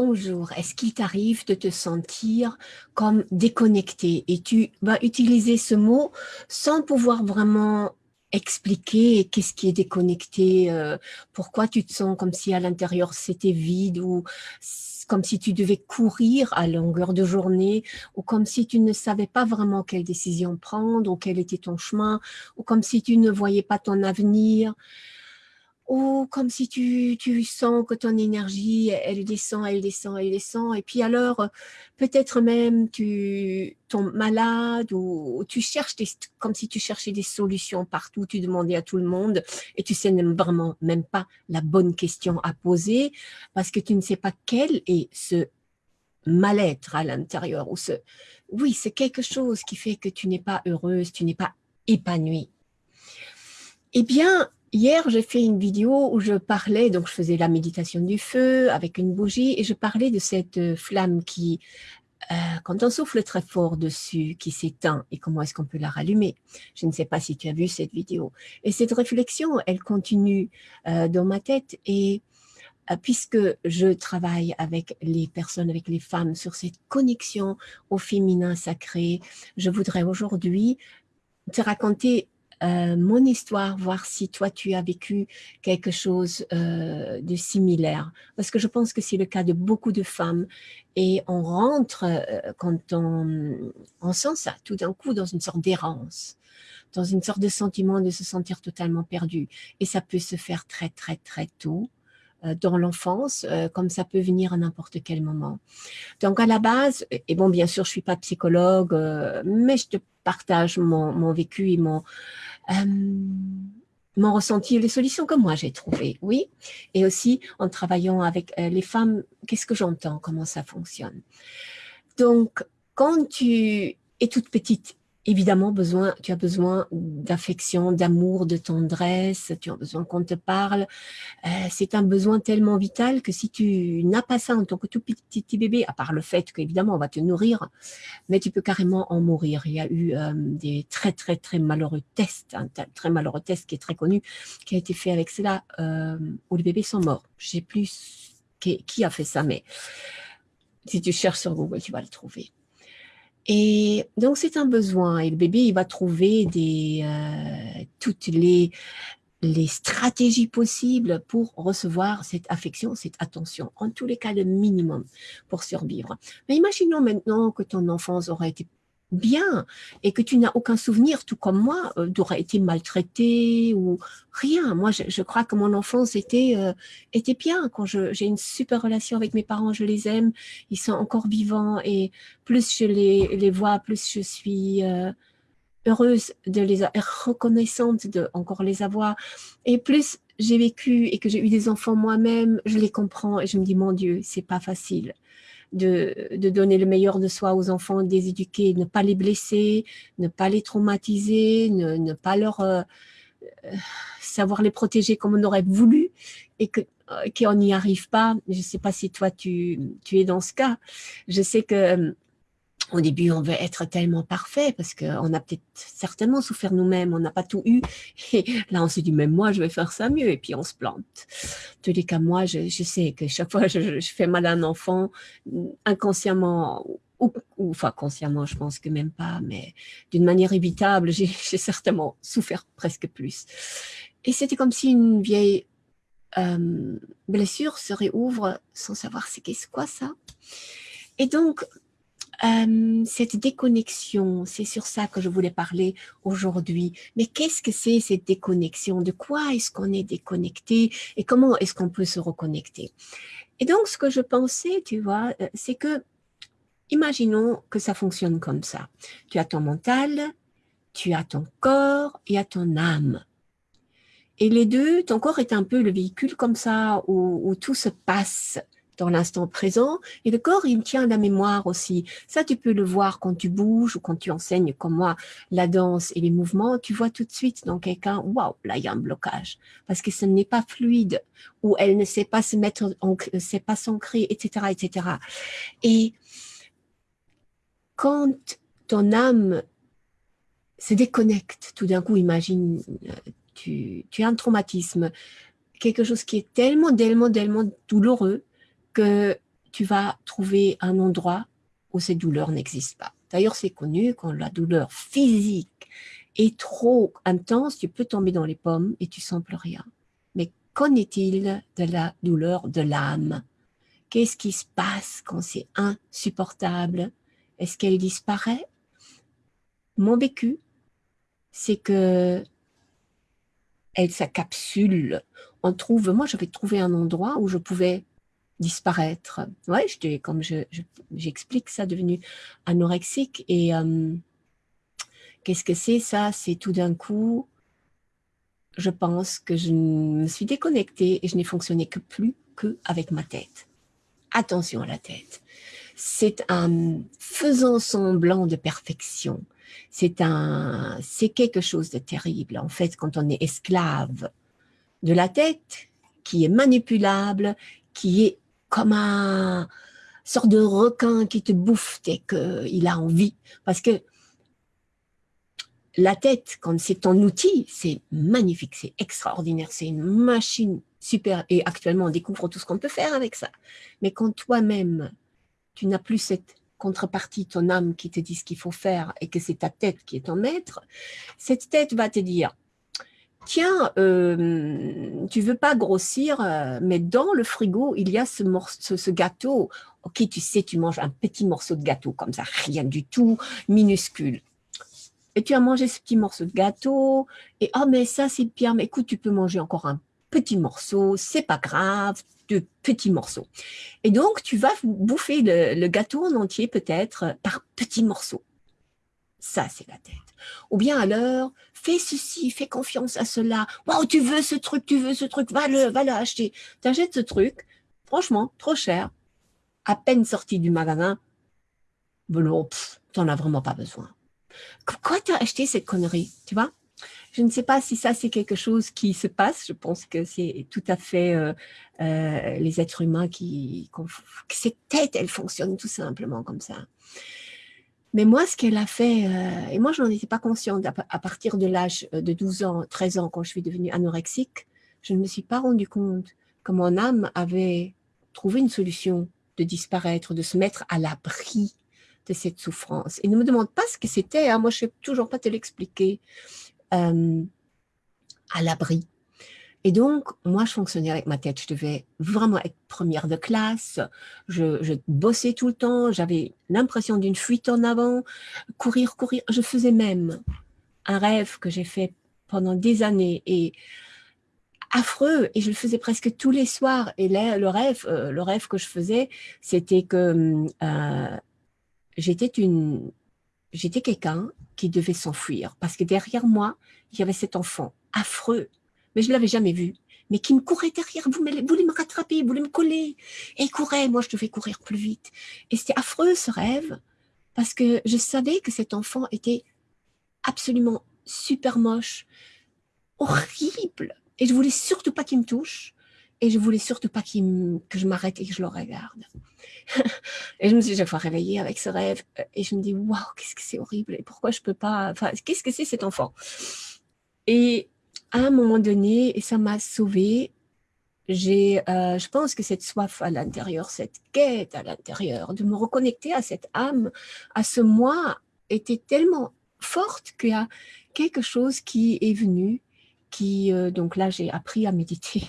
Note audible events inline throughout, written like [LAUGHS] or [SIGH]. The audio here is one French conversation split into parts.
Bonjour, est-ce qu'il t'arrive de te sentir comme déconnecté? Et tu vas utiliser ce mot sans pouvoir vraiment expliquer qu'est-ce qui est déconnecté, euh, pourquoi tu te sens comme si à l'intérieur c'était vide ou comme si tu devais courir à longueur de journée ou comme si tu ne savais pas vraiment quelle décision prendre ou quel était ton chemin ou comme si tu ne voyais pas ton avenir ou comme si tu, tu, sens que ton énergie, elle descend, elle descend, elle descend, et puis alors, peut-être même tu tombes malade, ou, tu cherches, des, comme si tu cherchais des solutions partout, tu demandais à tout le monde, et tu sais vraiment même pas la bonne question à poser, parce que tu ne sais pas quel est ce mal-être à l'intérieur, ou ce, oui, c'est quelque chose qui fait que tu n'es pas heureuse, tu n'es pas épanouie. Eh bien, Hier, j'ai fait une vidéo où je parlais, donc je faisais la méditation du feu avec une bougie et je parlais de cette euh, flamme qui, euh, quand on souffle très fort dessus, qui s'éteint et comment est-ce qu'on peut la rallumer. Je ne sais pas si tu as vu cette vidéo. Et cette réflexion, elle continue euh, dans ma tête et puisque je travaille avec les personnes, avec les femmes sur cette connexion au féminin sacré, je voudrais aujourd'hui te raconter euh, mon histoire, voir si toi tu as vécu quelque chose euh, de similaire. Parce que je pense que c'est le cas de beaucoup de femmes. Et on rentre, euh, quand on, on sent ça, tout d'un coup, dans une sorte d'errance dans une sorte de sentiment de se sentir totalement perdu. Et ça peut se faire très, très, très tôt dans l'enfance, comme ça peut venir à n'importe quel moment. Donc à la base, et bon bien sûr je suis pas psychologue, mais je te partage mon, vécu et mon, euh, mon ressenti, les solutions que moi j'ai trouvées, oui. Et aussi en travaillant avec euh, les femmes, qu'est-ce que j'entends, comment ça fonctionne? Donc, quand tu es toute petite évidemment, besoin, tu as besoin d'affection, d'amour, de tendresse, tu as besoin qu'on te parle. Euh, c'est un besoin tellement vital que si tu n'as pas ça en tant que tout petit, bébé, à part le fait qu'évidemment on va te nourrir, mais tu peux carrément en mourir. Il y a eu euh, des très très très malheureux tests, un très malheureux test qui est très connu, qui a été fait avec cela, euh, où les bébés sont morts. Je sais plus qui, qui a fait ça, mais si tu cherches sur Google, tu vas le trouver. Et donc, c'est un besoin. Et le bébé, il va trouver des, euh, toutes les, les stratégies possibles pour recevoir cette affection, cette attention. En tous les cas, le minimum pour survivre. Mais imaginons maintenant que ton enfance aurait été bien et que tu n'as aucun souvenir, tout comme moi, euh, d'avoir été maltraité ou rien. Moi, je, crois que mon enfance était, euh, était bien. Quand j'ai une super relation avec mes parents, je les aime, ils sont encore vivants et plus je les, les vois, plus je suis euh, heureuse de les reconnaissante de encore les avoir. Et plus j'ai vécu et que j'ai eu des enfants moi-même, je les comprends et je me dis, mon Dieu, c'est pas facile de, de, donner le meilleur de soi aux enfants, de les éduquer, ne pas les blesser, ne pas les traumatiser, ne, ne pas leur euh, euh, savoir les protéger comme on aurait voulu et que euh, qu'on n'y arrive pas. Je ne sais pas si toi tu, tu es dans ce cas. Je sais que au début, on veut être tellement parfait parce qu'on a peut-être certainement souffert nous-mêmes, on n'a pas tout eu. [LAUGHS] Et là, on se dit, même moi, je vais faire ça mieux. Et puis, on se plante. Tous les cas, moi, je, sais que chaque fois je, je, fais mal à un enfant, inconsciemment ou, enfin consciemment, je pense que même pas, mais d'une manière évitable, [LAUGHS] j'ai certainement souffert presque plus. Et c'était comme si une vieille euh, blessure se réouvre sans savoir c'est qu'est-ce quoi ça. Et donc, euh, cette déconnexion, c'est sur ça que je voulais parler aujourd'hui. Mais qu'est-ce que c'est cette déconnexion? De quoi est-ce qu'on est déconnecté? Et comment est-ce qu'on peut se reconnecter? Et donc, ce que je pensais, tu vois, euh, c'est que, imaginons que ça fonctionne comme ça. Tu as ton mental, tu as ton corps et ton âme. Et les deux, ton corps est un peu le véhicule comme ça, où tout se passe dans l'instant présent. Et le corps, il tient la mémoire aussi. Ça, tu peux le voir quand tu bouges ou quand tu enseignes, comme moi, la danse et les mouvements. Tu vois tout de suite dans quelqu'un, waouh, là, il y a un blocage. Parce que ce n'est pas fluide ou elle ne sait pas se mettre, ne sait pas s'ancrer, etc., etc. Et quand ton âme se déconnecte, tout d'un coup, imagine, euh, tu, tu as un traumatisme, quelque chose qui est tellement, tellement, tellement douloureux tu vas trouver un endroit où ces douleurs n'existent pas. D'ailleurs, c'est connu, quand la douleur physique est trop intense, tu peux tomber dans les pommes et tu sens plus rien. Mais qu'en est-il de la douleur de l'âme? Qu'est-ce qui se passe quand c'est insupportable? Est-ce qu'elle disparaît? Mon vécu, c'est que elle s'accapsule. On trouve, moi j'avais trouvé un endroit où je pouvais disparaître. Ouais, j'étais, comme j'explique, ça devenu anorexique. Et euh, qu'est-ce que c'est ça? C'est tout d'un coup, je pense que je me suis déconnectée et je n'ai fonctionné que plus qu'avec ma tête. Attention à la tête. C'est un faisant semblant de perfection. C'est quelque chose de terrible. En fait, quand on est esclave de la tête, qui est manipulable, qui est comme un sort de requin qui te bouffe dès qu'il a envie. Parce que la tête, quand c'est ton outil, c'est magnifique, c'est extraordinaire, c'est une machine super. Et actuellement, on découvre tout ce qu'on peut faire avec ça. Mais quand toi-même, tu n'as plus cette contrepartie, ton âme qui te dit ce qu'il faut faire et que c'est ta tête qui est ton maître, cette tête va te dire, tiens, euh, tu veux pas grossir, euh, mais dans le frigo, il y a ce, morceau, ce, gâteau. Ok, tu sais, tu manges un petit morceau de gâteau comme ça, rien du tout, minuscule. Et tu as mangé ce petit morceau de gâteau, et oh, mais ça, c'est bien, mais écoute, tu peux manger encore un petit morceau, c'est pas grave, de petits morceaux. Et donc, tu vas bouffer le, le gâteau en entier, peut-être, par petits morceaux. Ça, c'est la tête. Ou bien alors, fais ceci, fais confiance à cela. Wow, tu veux ce truc, tu veux ce truc, va-le, va le acheter. Tu achètes ce truc, franchement, trop cher, à peine sorti du magasin, bon, tu n'en as vraiment pas besoin. Pourquoi tu as acheté cette connerie, tu vois? Je ne sais pas si ça, c'est quelque chose qui se passe. Je pense que c'est tout à fait euh, euh, les êtres humains qui... Que cette tête, elle fonctionne tout simplement comme ça. Mais moi, ce qu'elle a fait, euh, et moi, je n'en étais pas consciente à, partir de l'âge euh, de 12 ans, 13 ans, quand je suis devenue anorexique, je ne me suis pas rendu compte que mon âme avait trouvé une solution de disparaître, de se mettre à l'abri de cette souffrance. Et ne me demande pas ce que c'était, hein, moi je ne sais toujours pas te l'expliquer, euh, à l'abri. Et donc, moi, je fonctionnais avec ma tête. Je devais vraiment être première de classe. Je, bossais tout le temps. J'avais l'impression d'une fuite en avant. Courir, courir. Je faisais même un rêve que j'ai fait pendant des années et affreux. Et je le faisais presque tous les soirs. Et là, le rêve, euh, le rêve que je faisais, c'était que euh, j'étais une, j'étais quelqu'un qui devait s'enfuir parce que derrière moi, il y avait cet enfant affreux mais je ne l'avais jamais vu, mais qui me courait derrière, vous voulez me rattraper, voulait me coller, et il courait, moi je devais courir plus vite. Et c'était affreux ce rêve, parce que je savais que cet enfant était absolument super moche, horrible, et je voulais surtout pas qu'il me touche, et je voulais surtout pas que je m'arrête et que je le regarde. [LAUGHS] et je me suis chaque fois réveillée avec ce rêve, et je me dis, waouh, qu'est-ce que c'est horrible, et pourquoi je peux pas, enfin, qu'est-ce que c'est cet enfant? Et à un moment donné, et ça m'a sauvée, j'ai, euh, je pense que cette soif à l'intérieur, cette quête à l'intérieur, de me reconnecter à cette âme, à ce moi, était tellement forte qu'il y a quelque chose qui est venu, qui, euh, donc là, j'ai appris à méditer.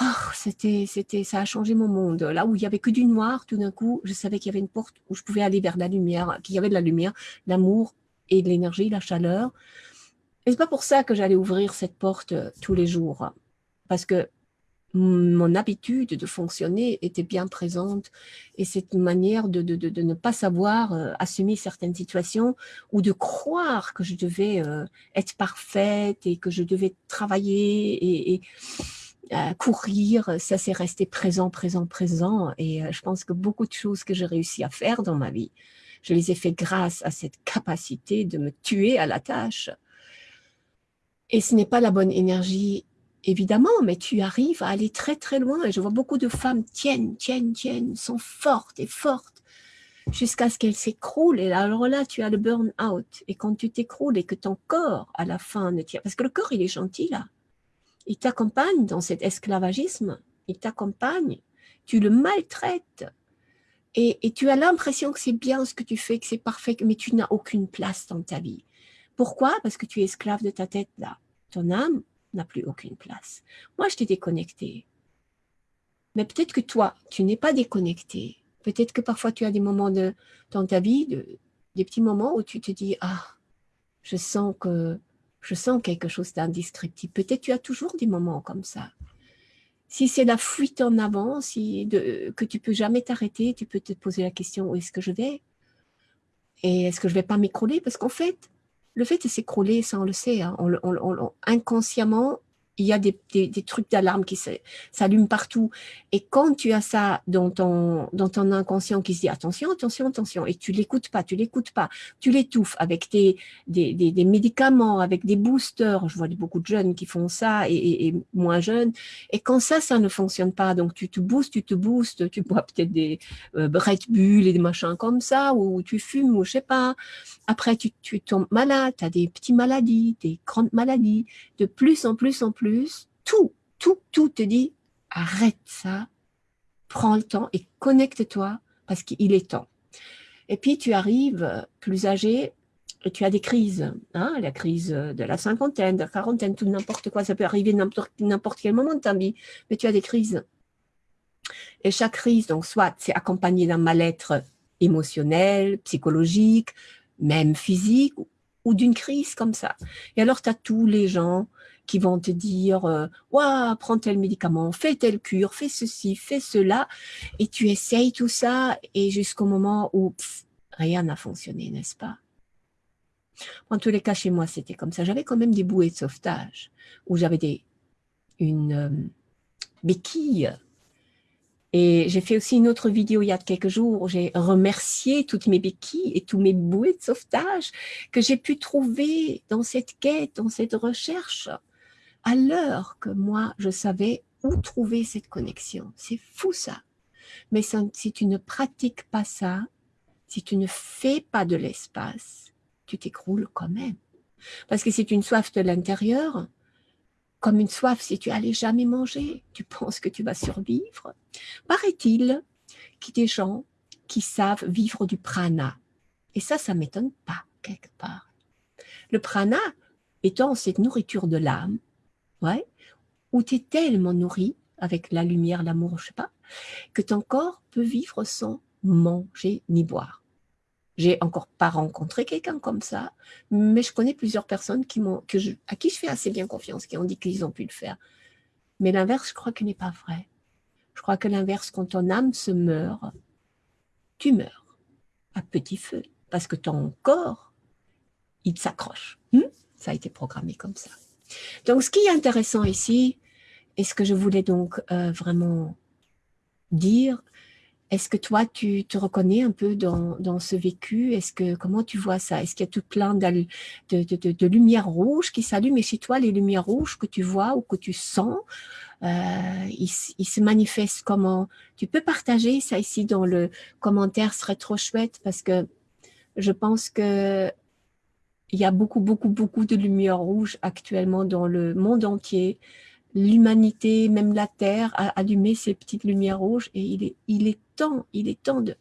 Oh, c'était, c'était, ça a changé mon monde. Là où il y avait que du noir, tout d'un coup, je savais qu'il y avait une porte où je pouvais aller vers la lumière, qu'il y avait de la lumière, l'amour et de l'énergie, la chaleur. Et c'est pas pour ça que j'allais ouvrir cette porte euh, tous les jours, parce que mon habitude de fonctionner était bien présente et cette manière de, de, de, ne pas savoir euh, assumer certaines situations ou de croire que je devais euh, être parfaite et que je devais travailler et, courir, ça s'est resté présent, présent, présent et je pense que beaucoup de choses que j'ai réussi à faire dans ma vie, je les ai fait grâce à cette capacité de me tuer à la tâche et ce n'est pas la bonne énergie, évidemment, mais tu arrives à aller très très loin. Et je vois beaucoup de femmes tiennent, tiennent, tiennent, sont fortes et fortes jusqu'à ce qu'elles s'écroulent. Et alors là, tu as le burn-out. Et quand tu t'écroules et que ton corps, à la fin, ne tient... Parce que le corps, il est gentil, là. Il t'accompagne dans cet esclavagisme. Il t'accompagne. tu le maltraites. Et, et tu as l'impression que c'est bien ce que tu fais, que c'est parfait, mais tu n'as aucune place dans ta vie. Pourquoi? Parce que tu es esclave de ta tête là. Ton âme n'a plus aucune place. Moi, je t'ai déconnecté. Mais peut-être que toi, tu n'es pas déconnecté. Peut-être que parfois tu as des moments dans ta vie, de, des petits moments où tu te dis, ah, je sens que je sens quelque chose d'indescriptible. Peut-être tu as toujours des moments comme ça. Si c'est la fuite en avant, si que tu peux jamais t'arrêter, tu peux te poser la question, où est-ce que je vais? Et est-ce que je vais pas m'écrouler? Parce qu'en fait, le fait de s'écrouler, ça on le sait, hein, on, inconsciemment, il y a des, trucs d'alarme qui s'allument partout. Et quand tu as ça dans ton, dans ton inconscient qui se dit attention, attention, attention, et tu l'écoutes pas, tu l'écoutes pas, tu l'étouffes avec des, des, médicaments, avec des boosters. Je vois beaucoup de jeunes qui font ça et, moins jeunes. Et quand ça, ça ne fonctionne pas, donc tu te boostes, tu te boostes, tu bois peut-être des euh, Red Bull et des machins comme ça, ou tu fumes, ou je sais pas. Après, tu, tu tombes malade, tu as des petites maladies, des grandes maladies, de plus en plus en plus tout, tout, tout te dit, arrête ça, prends le temps et connecte-toi parce qu'il est temps. Et puis tu arrives plus âgé et tu as des crises, hein, la crise de la cinquantaine, de la quarantaine, tout n'importe quoi, ça peut arriver n'importe quel moment de ta vie, mais tu as des crises. Et chaque crise, donc soit c'est accompagné d'un mal-être émotionnel, psychologique, même physique, ou d'une crise comme ça. Et alors tu as tous les gens qui vont te dire euh, prends tel médicament, fais telle cure, fais ceci, fais cela. Et tu essayes tout ça et jusqu'au moment où rien n'a fonctionné, n'est-ce pas? En tous les cas, chez moi, c'était comme ça. J'avais quand même des bouées de sauvetage où j'avais une euh, béquille. Et j'ai fait aussi une autre vidéo il y a quelques jours où j'ai remercié toutes mes béquilles et tous mes bouées de sauvetage que j'ai pu trouver dans cette quête, dans cette recherche l'heure que moi, je savais où trouver cette connexion. C'est fou ça. Mais si tu ne pratiques pas ça, si tu ne fais pas de l'espace, tu t'écroules quand même. Parce que c'est une soif de l'intérieur, comme une soif si tu allais jamais manger, tu [LAUGHS] penses que tu vas survivre. Paraît-il qu'il y a des gens qui savent vivre du prana. Et ça, ça m'étonne pas quelque part. Le prana étant cette nourriture de l'âme, ouais, où tu es tellement nourri avec la lumière, l'amour, je sais pas, que ton corps peut vivre sans manger ni boire. J'ai encore pas rencontré quelqu'un comme ça, mais je connais plusieurs personnes qui que je, à qui je fais assez bien confiance, qui ont dit qu'ils ont pu le faire. Mais l'inverse, je crois qu'il n'est pas vrai. Je crois que l'inverse, quand ton âme se meurt, tu meurs à petit feu, parce que ton corps, il s'accroche. Hmm? Ça a été programmé comme ça. Donc, ce qui est intéressant ici, et ce que je voulais donc euh, vraiment dire, est-ce que toi, tu te reconnais un peu dans, ce vécu? Est-ce que comment tu vois ça? Est-ce qu'il y a tout plein de lumières rouges qui s'allument? Et chez toi, les lumières rouges que tu vois ou que tu sens, euh, ils, ils, se manifestent comment? Tu peux partager ça ici dans le commentaire, ce serait trop chouette parce que je pense que il y a beaucoup, beaucoup, beaucoup de lumière rouge actuellement dans le monde entier. L'humanité, même la Terre, a allumé ces petites lumières rouges et il est, il est temps, il est temps de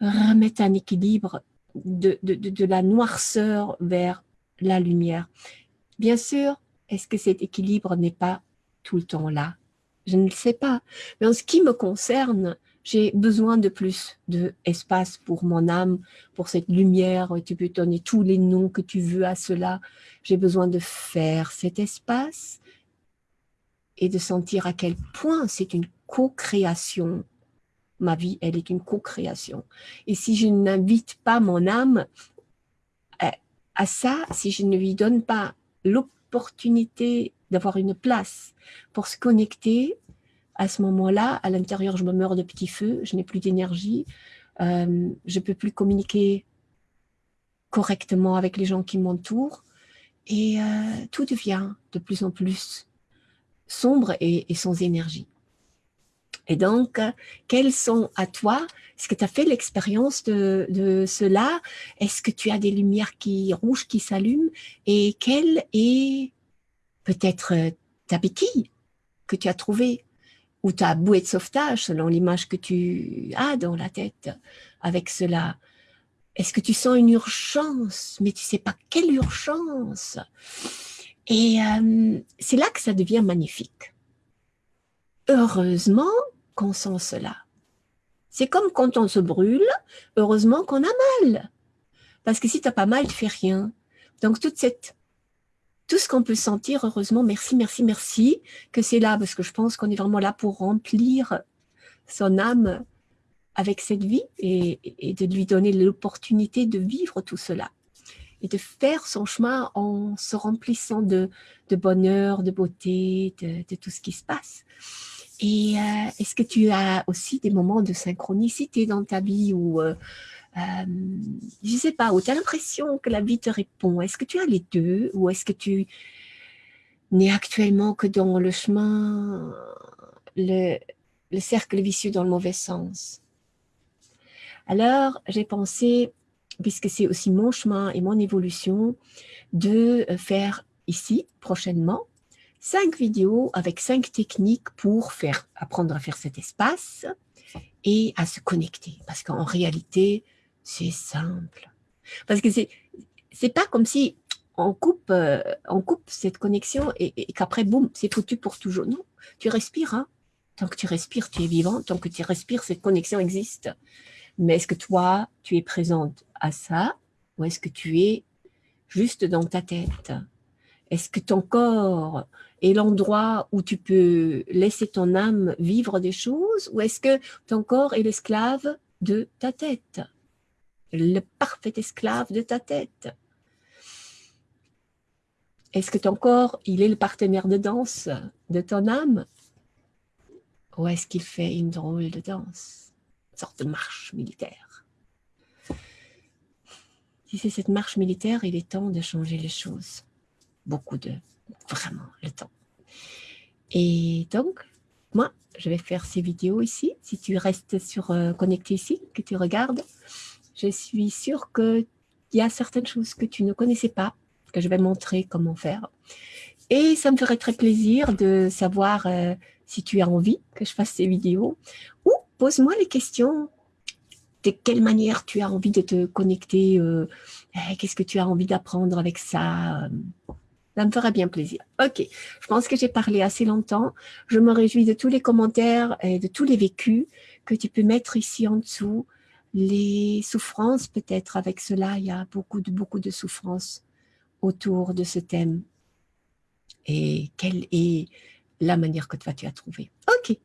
remettre un équilibre de, de, de, la noirceur vers la lumière. Bien sûr, est-ce que cet équilibre n'est pas tout le temps là? Je ne le sais pas. Mais en ce qui me concerne, j'ai besoin de plus d'espace pour mon âme, pour cette lumière. Tu peux donner tous les noms que tu veux à cela. J'ai besoin de faire cet espace et de sentir à quel point c'est une co-création. Ma vie, elle est une co-création. Et si je n'invite pas mon âme à ça, si je ne lui donne pas l'opportunité d'avoir une place pour se connecter, à ce moment-là, à l'intérieur, je me meurs de petits feux, je n'ai plus d'énergie, euh, je ne peux plus communiquer correctement avec les gens qui m'entourent. Et euh, tout devient de plus en plus sombre et, sans énergie. Et donc, quels sont à toi, est-ce que tu as fait l'expérience de, cela? Est-ce que tu as des lumières qui rouges qui s'allument? Et quelle est peut-être ta béquille que tu as trouvée ou ta bouée de sauvetage, selon l'image que tu as dans la tête avec cela. Est-ce que tu sens une urgence, mais tu sais pas quelle urgence Et euh, c'est là que ça devient magnifique. Heureusement qu'on sent cela. C'est comme quand on se brûle, heureusement qu'on a mal. Parce que si tu pas mal, tu fais rien. Donc toute cette tout ce qu'on peut sentir, heureusement, merci, merci, merci, que c'est là, parce que je pense qu'on est vraiment là pour remplir son âme avec cette vie et, de lui donner l'opportunité de vivre tout cela et de faire son chemin en se remplissant de, bonheur, de beauté, de, tout ce qui se passe. Et euh, est-ce que tu as aussi des moments de synchronicité dans ta vie où euh, euh, je ne sais pas, où tu as l'impression que la vie te répond? Est-ce que tu as les deux? Ou est-ce que tu n'es actuellement que dans le chemin, le, le cercle vicieux dans le mauvais sens? Alors, j'ai pensé, puisque c'est aussi mon chemin et mon évolution, de faire ici, prochainement, cinq vidéos avec cinq techniques pour faire apprendre à faire cet espace et à se connecter. Parce qu'en réalité, c'est simple. Parce que c'est pas comme si on coupe, euh, on coupe cette connexion et, qu'après, boum, c'est foutu pour toujours. Non, tu respires. Hein. Tant que tu respires, tu es vivant. Tant que tu respires, cette connexion existe. Mais est-ce que toi, tu es présente à ça ou est-ce que tu es juste dans ta tête? Est-ce que ton corps est l'endroit où tu peux laisser ton âme vivre des choses ou est-ce que ton corps est l'esclave de ta tête? Le parfait esclave de ta tête Est-ce que ton corps, il est le partenaire de danse de ton âme? Ou est-ce qu'il fait une drôle de danse Une sorte de marche militaire? Si c'est cette marche militaire, il est temps de changer les choses. Beaucoup de... Vraiment, le temps. Et donc, moi, je vais faire ces vidéos ici. Si tu restes sur euh, connecté ici, que tu regardes, je suis sûre qu'il y a certaines choses que tu ne connaissais pas, que je vais montrer comment faire. Et ça me ferait très plaisir de savoir euh, si tu as envie que je fasse ces vidéos. Ou pose-moi les questions. De quelle manière tu as envie de te connecter euh, eh, Qu'est-ce que tu as envie d'apprendre avec ça ça me ferait bien plaisir. Ok, je pense que j'ai parlé assez longtemps. Je me réjouis de tous les commentaires et de tous les vécus que tu peux mettre ici en dessous les souffrances, peut-être avec cela, il y a beaucoup de, beaucoup de souffrances autour de ce thème. Et quelle est la manière que toi tu as trouvé Ok,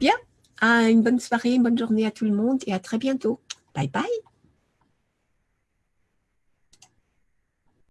bien, une bonne soirée, une bonne journée à tout le monde et à très bientôt. Bye bye